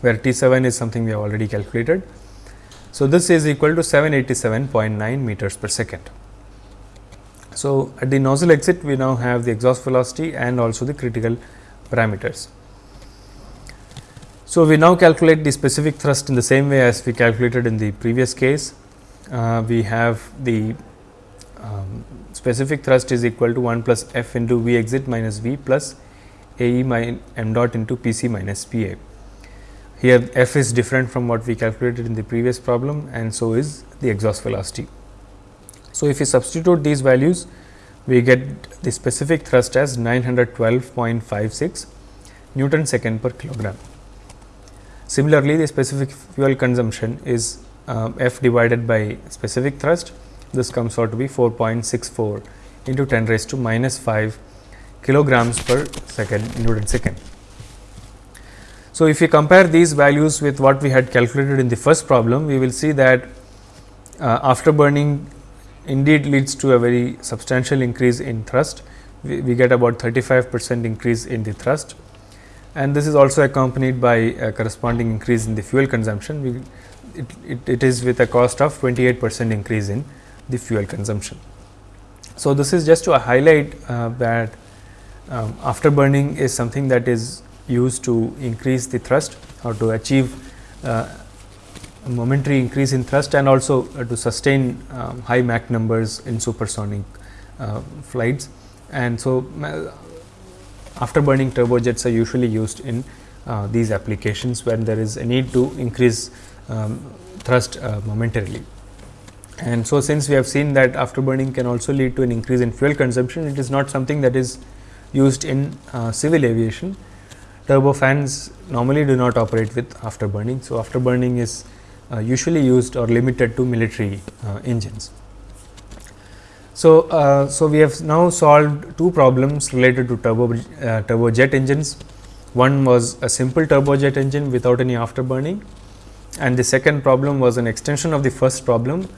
where T 7 is something we have already calculated. So, this is equal to 787.9 meters per second. So, at the nozzle exit we now have the exhaust velocity and also the critical parameters. So, we now calculate the specific thrust in the same way as we calculated in the previous case. Uh, we have the um, specific thrust is equal to 1 plus f into V exit minus V plus A e m dot into P c minus P a. Here f is different from what we calculated in the previous problem and so is the exhaust velocity. So, if we substitute these values, we get the specific thrust as 912.56 Newton second per kilogram. Similarly, the specific fuel consumption is uh, F divided by specific thrust. This comes out to be 4.64 into 10 raised to minus 5 kilograms per second Newton second. So, if we compare these values with what we had calculated in the first problem, we will see that uh, after burning indeed leads to a very substantial increase in thrust. We, we get about 35 percent increase in the thrust and this is also accompanied by a corresponding increase in the fuel consumption. We, it, it, it is with a cost of 28 percent increase in the fuel consumption. So, this is just to highlight uh, that um, after burning is something that is used to increase the thrust or to achieve uh, momentary increase in thrust and also uh, to sustain um, high Mach numbers in supersonic uh, flights. And so, after burning turbojets are usually used in uh, these applications when there is a need to increase um, thrust uh, momentarily. And so, since we have seen that after burning can also lead to an increase in fuel consumption, it is not something that is used in uh, civil aviation. Turbofans normally do not operate with after burning. So, after burning is uh, usually used or limited to military uh, engines. So, uh, so we have now solved two problems related to turbo uh, turbojet engines. One was a simple turbojet engine without any afterburning and the second problem was an extension of the first problem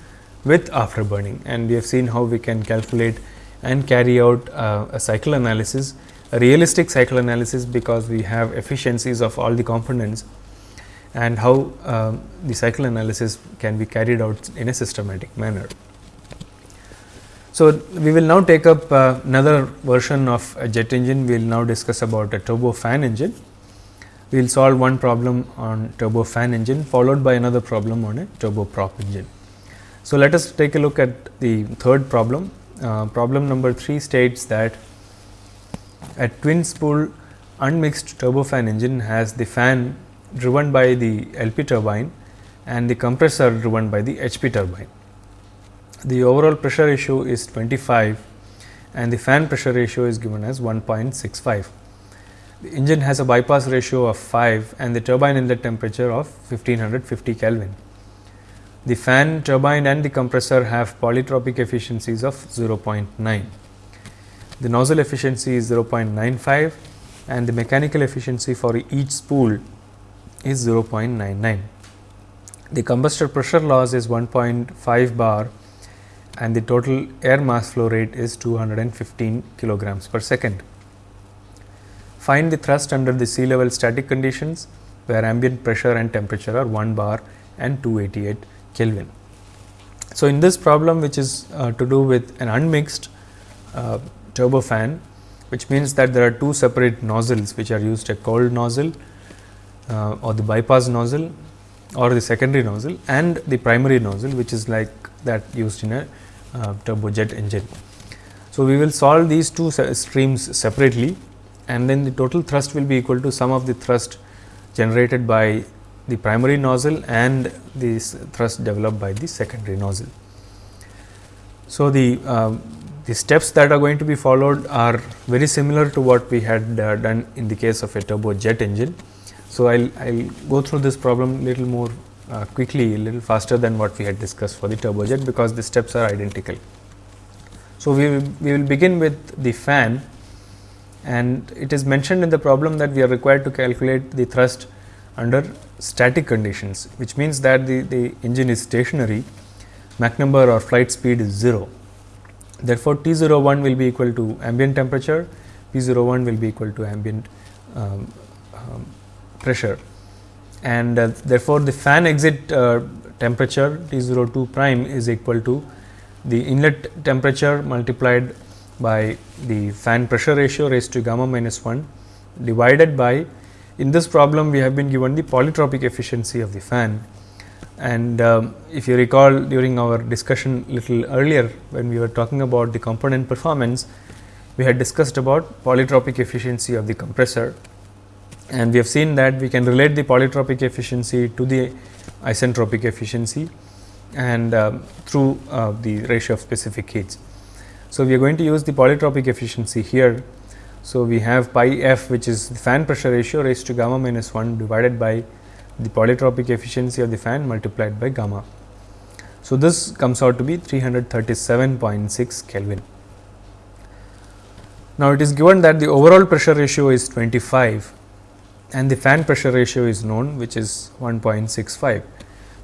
with afterburning and we have seen how we can calculate and carry out uh, a cycle analysis, a realistic cycle analysis because we have efficiencies of all the components and how uh, the cycle analysis can be carried out in a systematic manner. So, we will now take up uh, another version of a jet engine, we will now discuss about a turbofan engine. We will solve one problem on turbofan engine followed by another problem on a turboprop engine. So, let us take a look at the third problem. Uh, problem number 3 states that a twin spool unmixed turbofan engine has the fan driven by the LP turbine and the compressor driven by the HP turbine. The overall pressure ratio is 25 and the fan pressure ratio is given as 1.65. The engine has a bypass ratio of 5 and the turbine inlet temperature of 1550 Kelvin. The fan, turbine and the compressor have polytropic efficiencies of 0.9. The nozzle efficiency is 0.95 and the mechanical efficiency for each spool is 0.99. The combustor pressure loss is 1.5 bar and the total air mass flow rate is 215 kilograms per second. Find the thrust under the sea level static conditions where ambient pressure and temperature are 1 bar and 288 Kelvin. So, in this problem which is uh, to do with an unmixed uh, turbofan which means that there are two separate nozzles which are used a cold nozzle uh, or the bypass nozzle or the secondary nozzle and the primary nozzle which is like that used in a uh, turbojet engine. So, we will solve these two se streams separately and then the total thrust will be equal to sum of the thrust generated by the primary nozzle and the thrust developed by the secondary nozzle. So, the uh, the steps that are going to be followed are very similar to what we had uh, done in the case of a turbojet engine. So, I will go through this problem little more uh, quickly a little faster than what we had discussed for the turbojet because the steps are identical. So, we will, we will begin with the fan and it is mentioned in the problem that we are required to calculate the thrust under static conditions which means that the, the engine is stationary Mach number or flight speed is 0. Therefore, T 01 will be equal to ambient temperature, P 01 will be equal to ambient um, um, pressure and uh, therefore, the fan exit uh, temperature T 02 prime is equal to the inlet temperature multiplied by the fan pressure ratio raised to gamma minus 1 divided by in this problem we have been given the polytropic efficiency of the fan. And um, if you recall during our discussion little earlier when we were talking about the component performance we had discussed about polytropic efficiency of the compressor and we have seen that we can relate the polytropic efficiency to the isentropic efficiency and uh, through uh, the ratio of specific heats. So, we are going to use the polytropic efficiency here. So, we have pi f which is the fan pressure ratio raised to gamma minus 1 divided by the polytropic efficiency of the fan multiplied by gamma. So, this comes out to be 337.6 Kelvin. Now, it is given that the overall pressure ratio is 25 and the fan pressure ratio is known which is 1.65.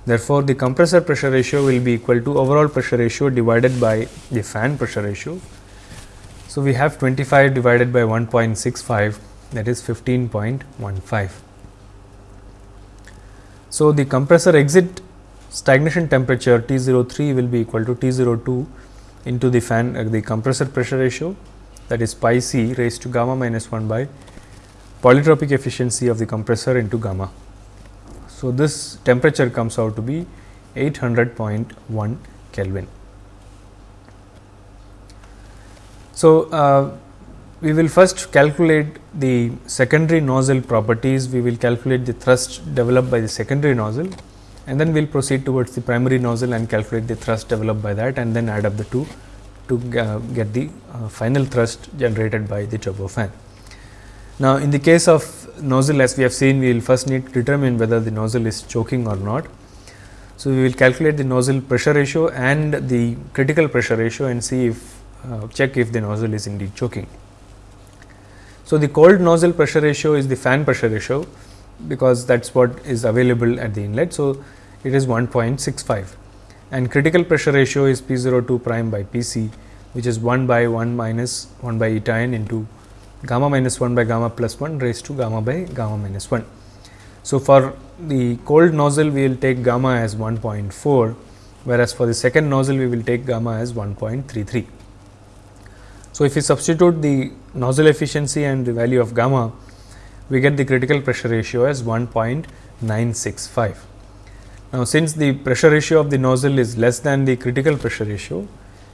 Therefore, the compressor pressure ratio will be equal to overall pressure ratio divided by the fan pressure ratio. So, we have 25 divided by 1.65 that is 15.15. So, the compressor exit stagnation temperature T 03 will be equal to T 02 into the fan uh, the compressor pressure ratio that is pi c raised to gamma minus 1 by polytropic efficiency of the compressor into gamma. So, this temperature comes out to be 800.1 Kelvin. So, uh, we will first calculate the secondary nozzle properties, we will calculate the thrust developed by the secondary nozzle and then we will proceed towards the primary nozzle and calculate the thrust developed by that and then add up the two to uh, get the uh, final thrust generated by the turbofan. Now, in the case of nozzle as we have seen we will first need to determine whether the nozzle is choking or not. So, we will calculate the nozzle pressure ratio and the critical pressure ratio and see if uh, check if the nozzle is indeed choking. So, the cold nozzle pressure ratio is the fan pressure ratio because that is what is available at the inlet. So, it is 1.65 and critical pressure ratio is P 02 prime by P c which is 1 by 1 minus 1 by eta n into gamma minus 1 by gamma plus 1 raised to gamma by gamma minus 1. So, for the cold nozzle we will take gamma as 1.4 whereas, for the second nozzle we will take gamma as 1.33. So, if we substitute the nozzle efficiency and the value of gamma we get the critical pressure ratio as 1.965. Now, since the pressure ratio of the nozzle is less than the critical pressure ratio,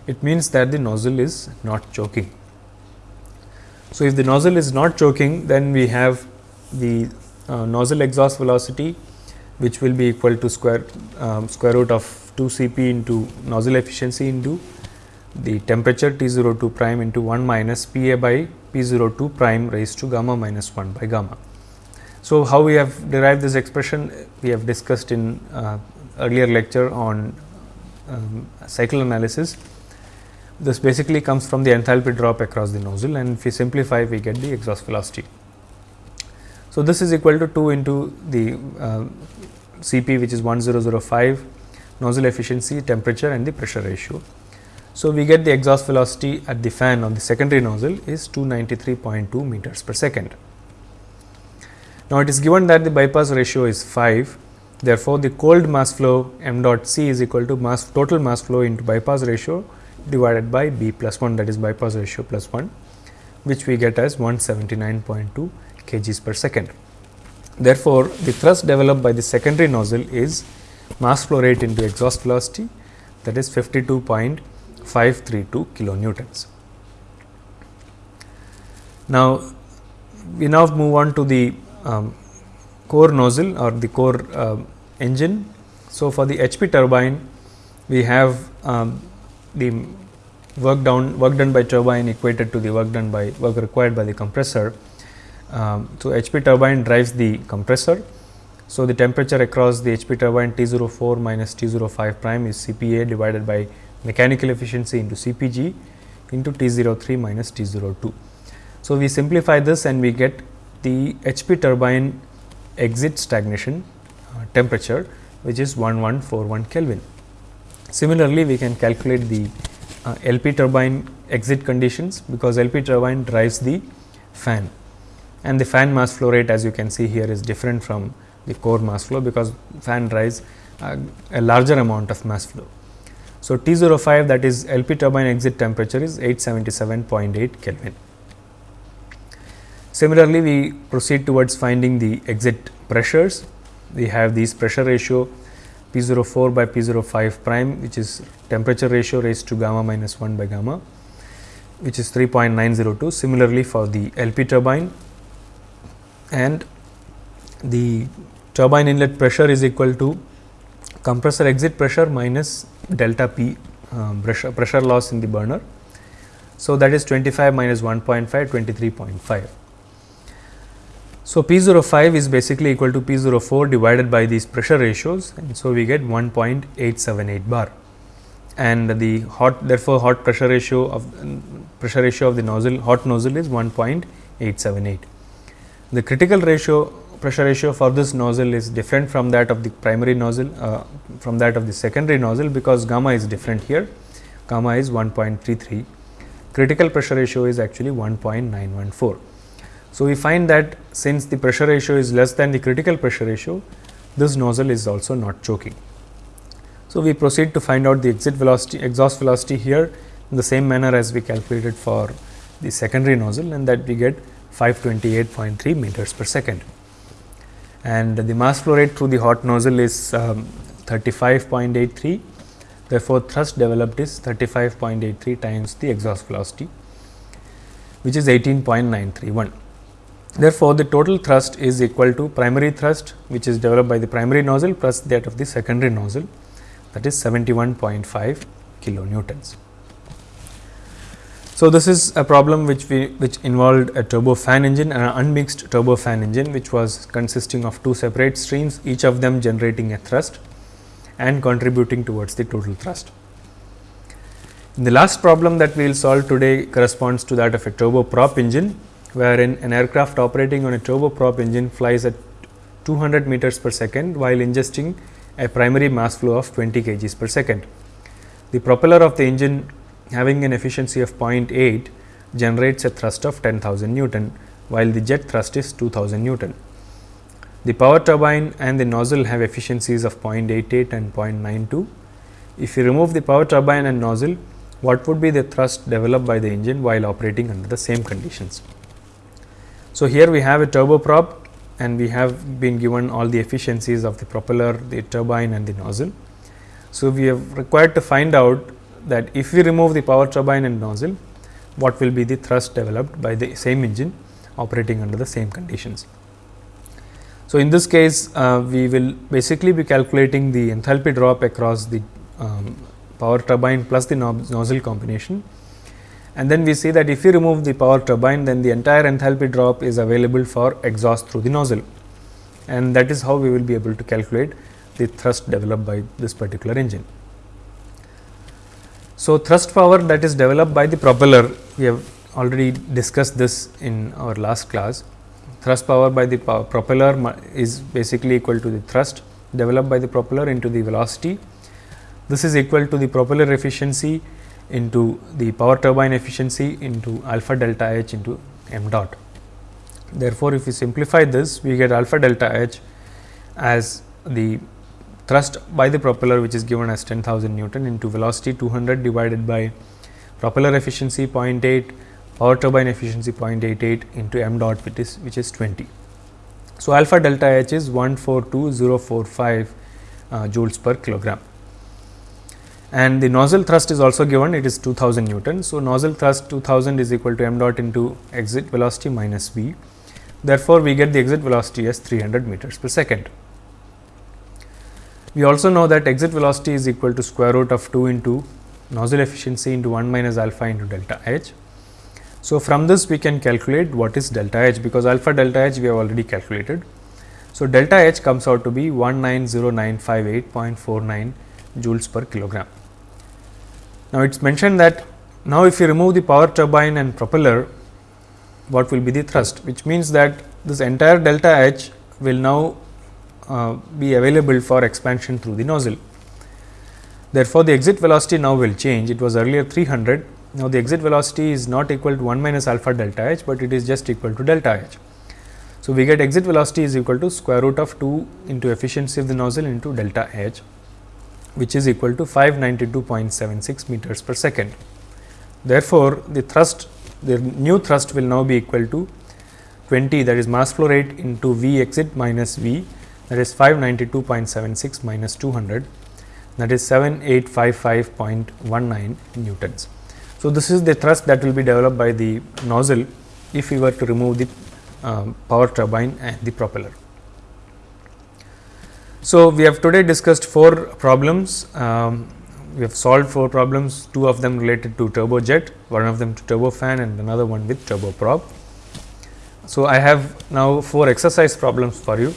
it means that the nozzle is not choking. So, if the nozzle is not choking then we have the uh, nozzle exhaust velocity which will be equal to square um, square root of 2 C p into nozzle efficiency into the temperature T 02 prime into 1 minus P a by P 02 prime raised to gamma minus 1 by gamma. So, how we have derived this expression we have discussed in uh, earlier lecture on um, cycle analysis this basically comes from the enthalpy drop across the nozzle and if we simplify we get the exhaust velocity. So, this is equal to 2 into the uh, Cp which is 1005 nozzle efficiency, temperature and the pressure ratio. So, we get the exhaust velocity at the fan on the secondary nozzle is 293.2 meters per second. Now, it is given that the bypass ratio is 5 therefore, the cold mass flow m dot c is equal to mass total mass flow into bypass ratio divided by B plus 1 that is bypass ratio plus 1 which we get as 179.2 kgs per second. Therefore, the thrust developed by the secondary nozzle is mass flow rate into exhaust velocity that is 52.4 532 kilonewtons. Now, we now move on to the um, core nozzle or the core uh, engine. So, for the HP turbine we have um, the work down work done by turbine equated to the work done by work required by the compressor. Um, so, HP turbine drives the compressor. So, the temperature across the HP turbine T 04 minus T 05 prime is CPA divided by mechanical efficiency into CPG into T 03 minus T 02. So, we simplify this and we get the HP turbine exit stagnation uh, temperature which is 1141 Kelvin. Similarly, we can calculate the uh, LP turbine exit conditions because LP turbine drives the fan and the fan mass flow rate as you can see here is different from the core mass flow because fan drives uh, a larger amount of mass flow. So, T 05 that is LP turbine exit temperature is 877.8 Kelvin. Similarly, we proceed towards finding the exit pressures. We have these pressure ratio P 04 by P 05 prime which is temperature ratio raised to gamma minus 1 by gamma which is 3.902. Similarly, for the LP turbine and the turbine inlet pressure is equal to compressor exit pressure minus delta P um, pressure, pressure loss in the burner. So, that is 25 minus 1.5 23.5. So, P 05 is basically equal to P 04 divided by these pressure ratios and so we get 1.878 bar. And the hot therefore, hot pressure ratio of pressure ratio of the nozzle hot nozzle is 1.878. The critical ratio pressure ratio for this nozzle is different from that of the primary nozzle uh, from that of the secondary nozzle because gamma is different here. Gamma is 1.33 critical pressure ratio is actually 1.914 so, we find that since the pressure ratio is less than the critical pressure ratio, this nozzle is also not choking. So, we proceed to find out the exit velocity exhaust velocity here in the same manner as we calculated for the secondary nozzle and that we get 528.3 meters per second. And the mass flow rate through the hot nozzle is um, 35.83 therefore, thrust developed is 35.83 times the exhaust velocity which is 18.931. Therefore, the total thrust is equal to primary thrust which is developed by the primary nozzle plus that of the secondary nozzle that is 71.5 kilonewtons. So, this is a problem which we which involved a turbofan engine and an unmixed turbofan engine which was consisting of two separate streams each of them generating a thrust and contributing towards the total thrust. The last problem that we will solve today corresponds to that of a turboprop engine wherein an aircraft operating on a turboprop engine flies at 200 meters per second while ingesting a primary mass flow of 20 kgs per second. The propeller of the engine having an efficiency of 0.8 generates a thrust of 10,000 Newton, while the jet thrust is 2000 Newton. The power turbine and the nozzle have efficiencies of 0.88 and 0.92. If you remove the power turbine and nozzle, what would be the thrust developed by the engine while operating under the same conditions? So, here we have a turboprop and we have been given all the efficiencies of the propeller, the turbine and the nozzle. So, we have required to find out that if we remove the power turbine and nozzle, what will be the thrust developed by the same engine operating under the same conditions. So, in this case uh, we will basically be calculating the enthalpy drop across the um, power turbine plus the nozzle combination and then we see that if we remove the power turbine then the entire enthalpy drop is available for exhaust through the nozzle and that is how we will be able to calculate the thrust developed by this particular engine. So, thrust power that is developed by the propeller we have already discussed this in our last class. Thrust power by the power propeller is basically equal to the thrust developed by the propeller into the velocity. This is equal to the propeller efficiency into the power turbine efficiency into alpha delta h into m dot. Therefore, if we simplify this we get alpha delta h as the thrust by the propeller which is given as 10,000 Newton into velocity 200 divided by propeller efficiency 0.8 power turbine efficiency 0.88 into m dot which is which is 20. So, alpha delta h is 142045 uh, joules per kilogram and the nozzle thrust is also given it is 2000 Newton. So, nozzle thrust 2000 is equal to m dot into exit velocity minus v. Therefore, we get the exit velocity as 300 meters per second. We also know that exit velocity is equal to square root of 2 into nozzle efficiency into 1 minus alpha into delta h. So, from this we can calculate what is delta h because alpha delta h we have already calculated. So, delta h comes out to be 190958.49 joules per kilogram. Now, it is mentioned that now if you remove the power turbine and propeller what will be the thrust which means that this entire delta h will now uh, be available for expansion through the nozzle. Therefore, the exit velocity now will change it was earlier 300 now the exit velocity is not equal to 1 minus alpha delta h, but it is just equal to delta h. So, we get exit velocity is equal to square root of 2 into efficiency of the nozzle into delta h which is equal to 592.76 meters per second. Therefore, the thrust the new thrust will now be equal to 20 that is mass flow rate into V exit minus V that is 592.76 minus 200 that is 7855.19 newtons. So, this is the thrust that will be developed by the nozzle if we were to remove the um, power turbine and the propeller. So, we have today discussed four problems. Um, we have solved four problems, two of them related to turbojet, one of them to turbofan and another one with turboprop. So, I have now four exercise problems for you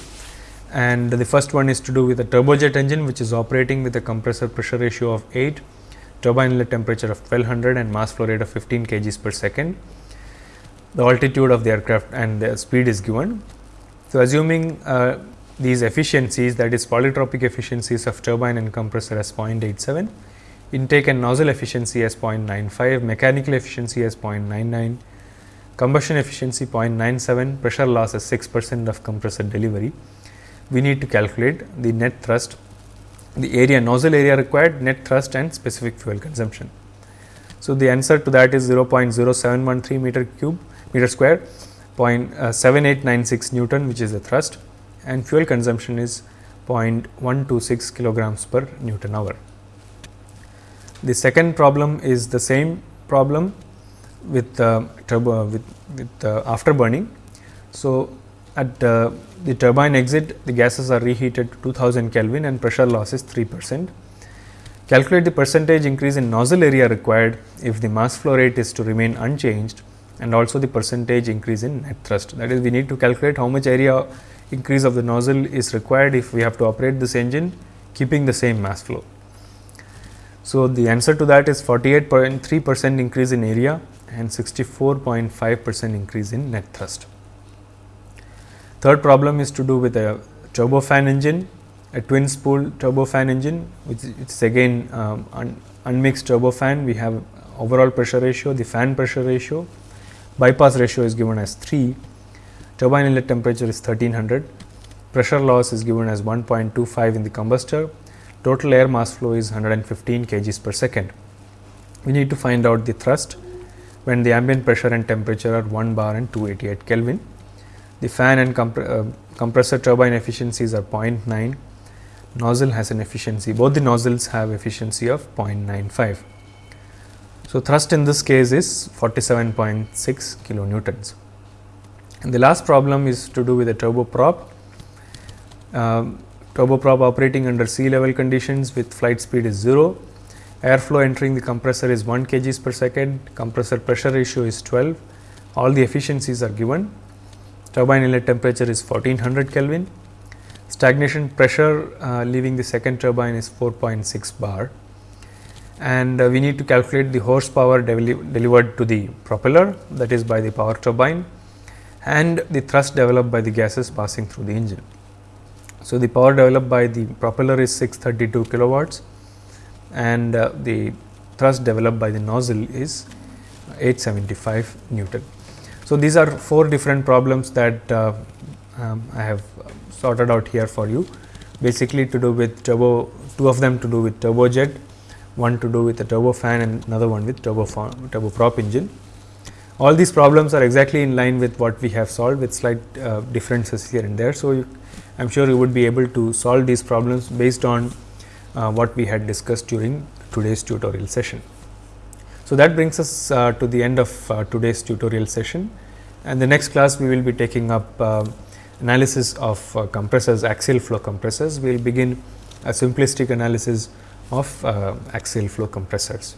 and the first one is to do with a turbojet engine which is operating with a compressor pressure ratio of 8, turbine inlet temperature of 1200 and mass flow rate of 15 kgs per second. The altitude of the aircraft and the speed is given. So, assuming uh, these efficiencies that is polytropic efficiencies of turbine and compressor as 0.87, intake and nozzle efficiency as 0.95, mechanical efficiency as 0.99, combustion efficiency 0.97, pressure loss as 6 percent of compressor delivery. We need to calculate the net thrust, the area nozzle area required, net thrust and specific fuel consumption. So, the answer to that is 0.0713 meter cube meter square, uh, 0.7896 Newton which is the thrust and fuel consumption is 0.126 kilograms per Newton hour. The second problem is the same problem with uh, turbo with, with uh, afterburning. So, at uh, the turbine exit the gases are reheated to 2000 Kelvin and pressure loss is 3 percent. Calculate the percentage increase in nozzle area required if the mass flow rate is to remain unchanged and also the percentage increase in net thrust. That is we need to calculate how much area increase of the nozzle is required if we have to operate this engine keeping the same mass flow. So, the answer to that is 48.3 percent increase in area and 64.5 percent increase in net thrust. Third problem is to do with a turbofan engine, a twin spool turbofan engine which is again um, un unmixed turbofan. We have overall pressure ratio, the fan pressure ratio, bypass ratio is given as 3 turbine inlet temperature is 1300, pressure loss is given as 1.25 in the combustor, total air mass flow is 115 kgs per second. We need to find out the thrust when the ambient pressure and temperature are 1 bar and 288 Kelvin. The fan and uh, compressor turbine efficiencies are 0.9, nozzle has an efficiency, both the nozzles have efficiency of 0.95. So, thrust in this case is 47.6 kilonewtons. And the last problem is to do with a turboprop. Um, turboprop operating under sea level conditions with flight speed is 0. Airflow entering the compressor is 1 kg per second, compressor pressure ratio is 12, all the efficiencies are given. Turbine inlet temperature is 1400 Kelvin, stagnation pressure uh, leaving the second turbine is 4.6 bar and uh, we need to calculate the horsepower delivered to the propeller that is by the power turbine and the thrust developed by the gases passing through the engine. So, the power developed by the propeller is 632 kilowatts and uh, the thrust developed by the nozzle is 875 Newton. So, these are four different problems that uh, um, I have sorted out here for you basically to do with turbo two of them to do with turbojet, one to do with a turbofan and another one with turbo turboprop engine. All these problems are exactly in line with what we have solved with slight uh, differences here and there. So, I am sure you would be able to solve these problems based on uh, what we had discussed during today's tutorial session. So, that brings us uh, to the end of uh, today's tutorial session and the next class we will be taking up uh, analysis of uh, compressors axial flow compressors. We will begin a simplistic analysis of axial flow compressors.